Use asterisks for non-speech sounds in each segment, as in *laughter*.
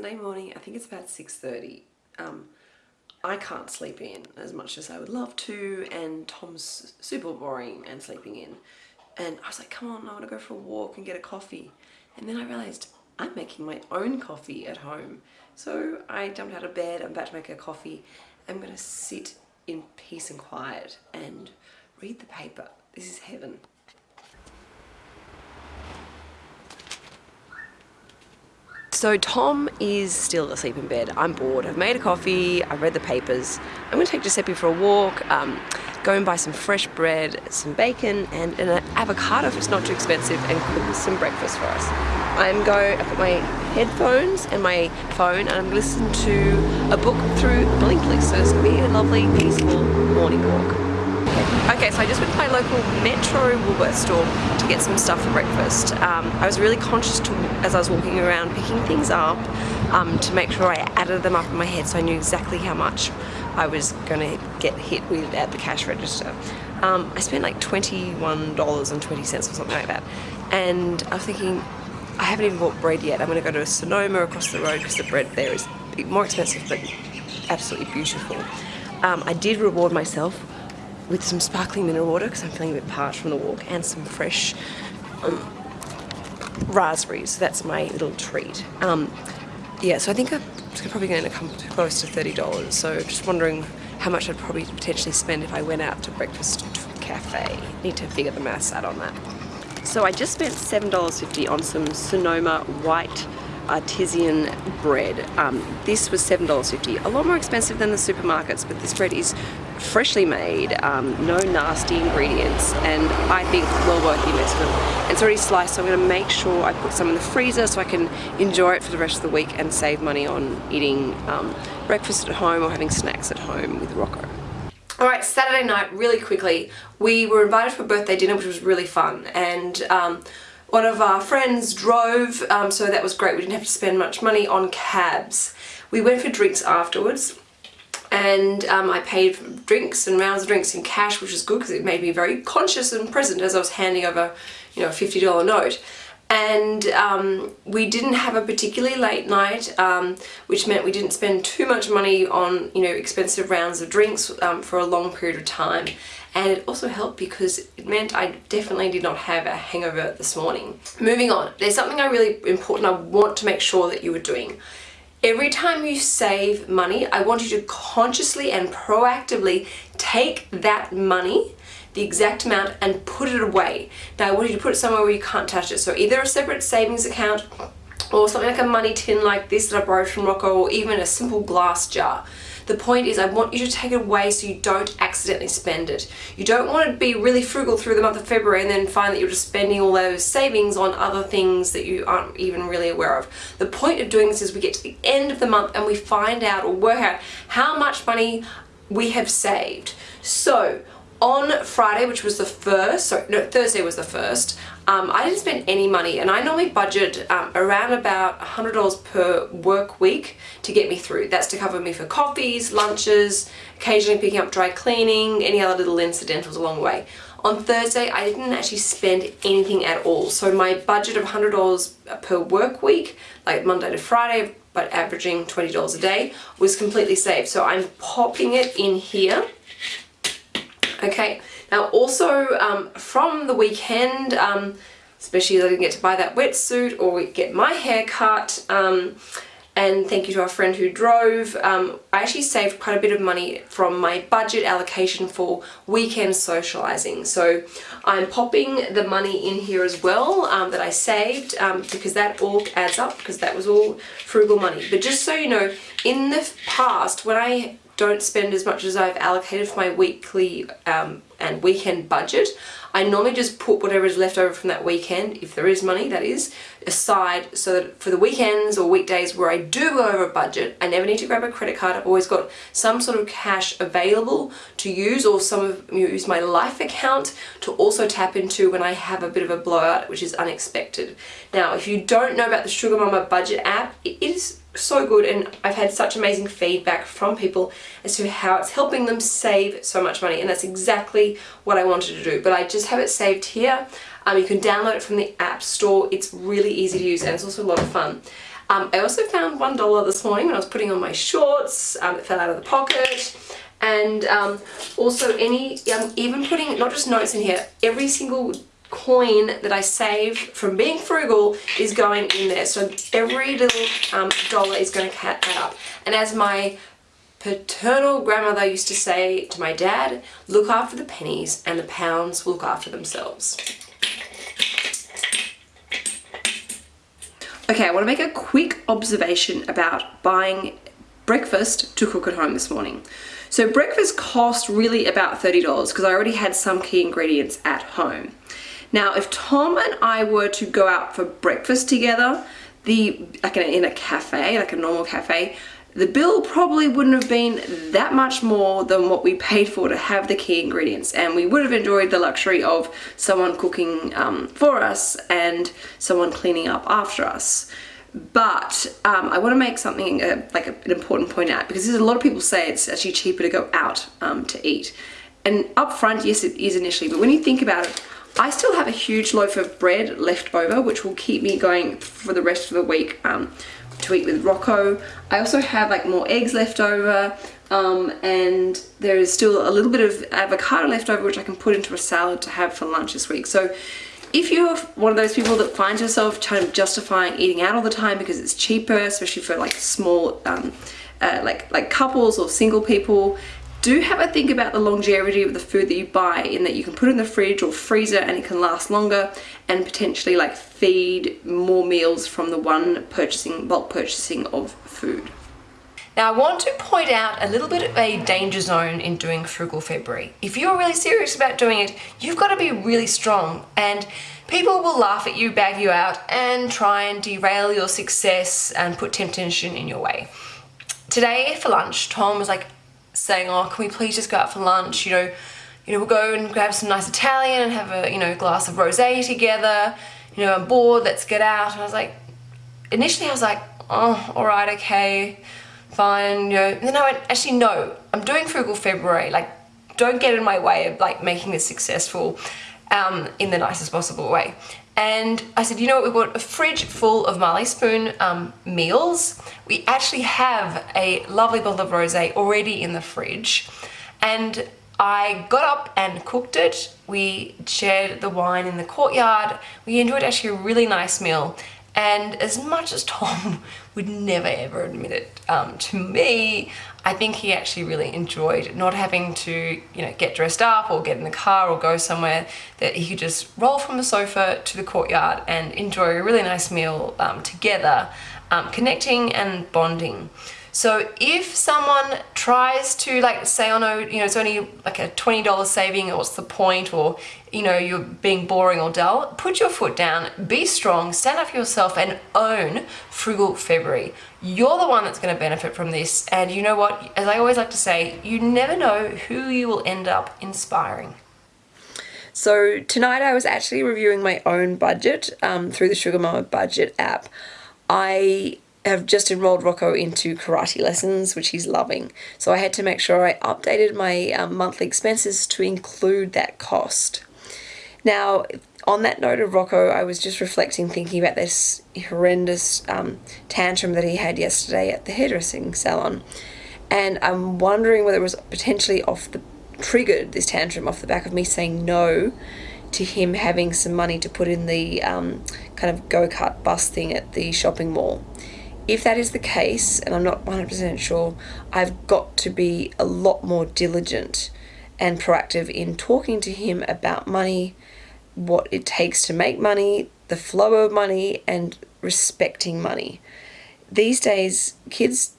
Sunday morning, I think it's about 6.30. Um, I can't sleep in as much as I would love to and Tom's super boring and sleeping in. And I was like, come on, I want to go for a walk and get a coffee. And then I realized I'm making my own coffee at home. So I jumped out of bed, I'm about to make a coffee. I'm going to sit in peace and quiet and read the paper. This is heaven. So Tom is still asleep in bed. I'm bored. I've made a coffee. I've read the papers. I'm going to take Giuseppe for a walk, um, go and buy some fresh bread, some bacon, and an avocado if it's not too expensive, and cook some breakfast for us. I'm going. I put my headphones and my phone, and I'm going to listen to a book through Blinkist. So it's going to be a lovely, peaceful morning walk. Okay, so I just went to my local Metro Woolworth store to get some stuff for breakfast. Um, I was really conscious to, as I was walking around picking things up um, to make sure I added them up in my head so I knew exactly how much I was going to get hit with at the cash register. Um, I spent like $21.20 or something like that and I was thinking I haven't even bought bread yet. I'm going to go to Sonoma across the road because the bread there is more expensive but absolutely beautiful. Um, I did reward myself with some sparkling mineral water because I'm feeling a bit parched from the walk and some fresh um, raspberries. So that's my little treat. Um, yeah, so I think I'm probably going to come close to $30. So just wondering how much I'd probably potentially spend if I went out to breakfast cafe. Need to figure the maths out on that. So I just spent $7.50 on some Sonoma white artisan bread. Um, this was $7.50, a lot more expensive than the supermarkets, but this bread is freshly made, um, no nasty ingredients, and I think well worth the investment. It's already sliced, so I'm going to make sure I put some in the freezer so I can enjoy it for the rest of the week and save money on eating um, breakfast at home or having snacks at home with Rocco. Alright, Saturday night, really quickly, we were invited for a birthday dinner which was really fun and um, one of our friends drove, um, so that was great. We didn't have to spend much money on cabs. We went for drinks afterwards and um, I paid for drinks and rounds of drinks in cash which was good because it made me very conscious and present as I was handing over you know a $50 note and um, we didn't have a particularly late night um, which meant we didn't spend too much money on you know expensive rounds of drinks um, for a long period of time and it also helped because it meant I definitely did not have a hangover this morning. Moving on, there's something I really important I want to make sure that you are doing Every time you save money, I want you to consciously and proactively take that money, the exact amount, and put it away. Now I want you to put it somewhere where you can't touch it. So either a separate savings account or something like a money tin like this that I borrowed from Rocco or even a simple glass jar. The point is I want you to take it away so you don't accidentally spend it. You don't want to be really frugal through the month of February and then find that you're just spending all those savings on other things that you aren't even really aware of. The point of doing this is we get to the end of the month and we find out or work out how much money we have saved. So on Friday, which was the first, sorry, no, Thursday was the first, um, I didn't spend any money and I normally budget um, around about $100 per work week to get me through. That's to cover me for coffees, lunches, occasionally picking up dry cleaning, any other little incidentals along the way. On Thursday, I didn't actually spend anything at all. So my budget of $100 per work week, like Monday to Friday, but averaging $20 a day, was completely saved. So I'm popping it in here Okay, now also um, from the weekend, um, especially as I didn't get to buy that wetsuit or get my hair cut, um, and thank you to our friend who drove. Um, I actually saved quite a bit of money from my budget allocation for weekend socializing. So I'm popping the money in here as well um, that I saved um, because that all adds up because that was all frugal money. But just so you know, in the past when I don't spend as much as I've allocated for my weekly um, and weekend budget. I normally just put whatever is left over from that weekend, if there is money that is, aside so that for the weekends or weekdays where I do go over a budget, I never need to grab a credit card. I've always got some sort of cash available to use or some of use my life account to also tap into when I have a bit of a blowout which is unexpected. Now if you don't know about the Sugar Mama budget app, it is so good and I've had such amazing feedback from people as to how it's helping them save so much money and that's exactly what I wanted to do but I just have it saved here um, you can download it from the app store it's really easy to use and it's also a lot of fun Um, I also found $1 this morning when I was putting on my shorts. Um, it fell out of the pocket. And um, also any, um, even putting not just notes in here, every single coin that I save from being frugal is going in there. So every little um, dollar is going to add up. And as my paternal grandmother used to say to my dad, look after the pennies and the pounds will look after themselves. Okay, I want to make a quick observation about buying breakfast to cook at home this morning. So breakfast cost really about $30 because I already had some key ingredients at home. Now, if Tom and I were to go out for breakfast together, the like in a cafe, like a normal cafe, the bill probably wouldn't have been that much more than what we paid for to have the key ingredients. And we would have enjoyed the luxury of someone cooking um, for us and someone cleaning up after us. But um, I want to make something uh, like a, an important point out because there's a lot of people say it's actually cheaper to go out um, to eat. And up front yes it is initially but when you think about it I still have a huge loaf of bread left over which will keep me going for the rest of the week um, to eat with Rocco. I also have like more eggs left over um, and there is still a little bit of avocado left over which I can put into a salad to have for lunch this week. So if you're one of those people that finds yourself trying to justifying eating out all the time because it's cheaper, especially for like small um, uh, like like couples or single people, do have a think about the longevity of the food that you buy in that you can put in the fridge or freezer and it can last longer and potentially like feed more meals from the one purchasing bulk purchasing of food. Now I want to point out a little bit of a danger zone in doing Frugal February. If you're really serious about doing it, you've got to be really strong and people will laugh at you, bag you out and try and derail your success and put temptation in your way. Today for lunch, Tom was like, saying, oh, can we please just go out for lunch? You know, you know, we'll go and grab some nice Italian and have a, you know, glass of rosé together. You know, I'm bored, let's get out. And I was like, initially I was like, oh, all right, okay, fine, you know. And then I went, actually, no, I'm doing Frugal February. Like, don't get in my way of like making this successful um, in the nicest possible way. And I said, you know what, we've got a fridge full of Marley Spoon um, meals. We actually have a lovely bottle of rosé already in the fridge. And I got up and cooked it. We shared the wine in the courtyard. We enjoyed actually a really nice meal. And as much as Tom *laughs* would never ever admit it um, to me, I think he actually really enjoyed not having to, you know, get dressed up or get in the car or go somewhere that he could just roll from the sofa to the courtyard and enjoy a really nice meal um, together, um, connecting and bonding. So if someone tries to like say, oh no, you know, it's only like a $20 saving, what's the point? Or, you know, you're being boring or dull, put your foot down, be strong, stand up for yourself and own Frugal February. You're the one that's gonna benefit from this. And you know what, as I always like to say, you never know who you will end up inspiring. So tonight I was actually reviewing my own budget um, through the Sugar Mama budget app. I have just enrolled Rocco into karate lessons, which he's loving. So I had to make sure I updated my um, monthly expenses to include that cost. Now, on that note of Rocco, I was just reflecting, thinking about this horrendous um, tantrum that he had yesterday at the hairdressing salon. And I'm wondering whether it was potentially off the triggered this tantrum off the back of me saying no to him having some money to put in the um, kind of go-kart bus thing at the shopping mall. If that is the case, and I'm not 100% sure, I've got to be a lot more diligent and proactive in talking to him about money, what it takes to make money, the flow of money, and respecting money. These days, kids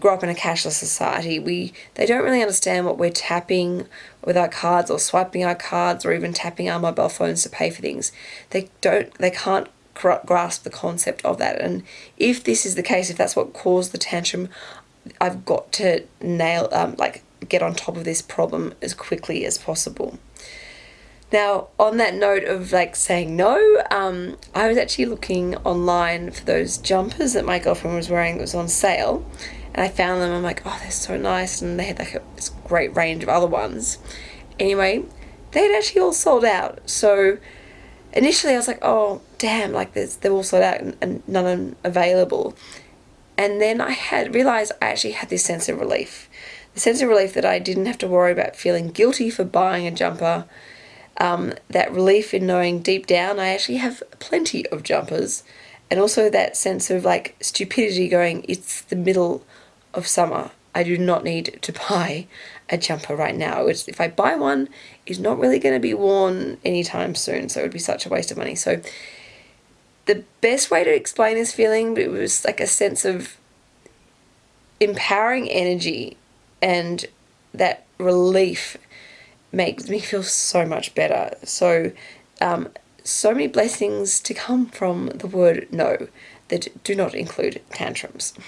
grow up in a cashless society. We they don't really understand what we're tapping with our cards or swiping our cards or even tapping our mobile phones to pay for things. They don't they can't grasp the concept of that. And if this is the case, if that's what caused the tantrum, I've got to nail, um, like, get on top of this problem as quickly as possible. Now, on that note of like saying no, um, I was actually looking online for those jumpers that my girlfriend was wearing that was on sale. And I found them, I'm like, oh, they're so nice. And they had like a, this great range of other ones. Anyway, they had actually all sold out. So initially I was like, oh, damn, like there's, they're all sold out and, and none available. And then I had realized I actually had this sense of relief. The sense of relief that I didn't have to worry about feeling guilty for buying a jumper. Um, that relief in knowing deep down I actually have plenty of jumpers. And also that sense of like stupidity going, it's the middle of summer. I do not need to *laughs* buy a jumper right now. It's, if I buy one, it's not really going to be worn anytime soon, so it would be such a waste of money. So the best way to explain this feeling it was like a sense of empowering energy and that relief makes me feel so much better. So um, so many blessings to come from the word no that do not include tantrums. *laughs*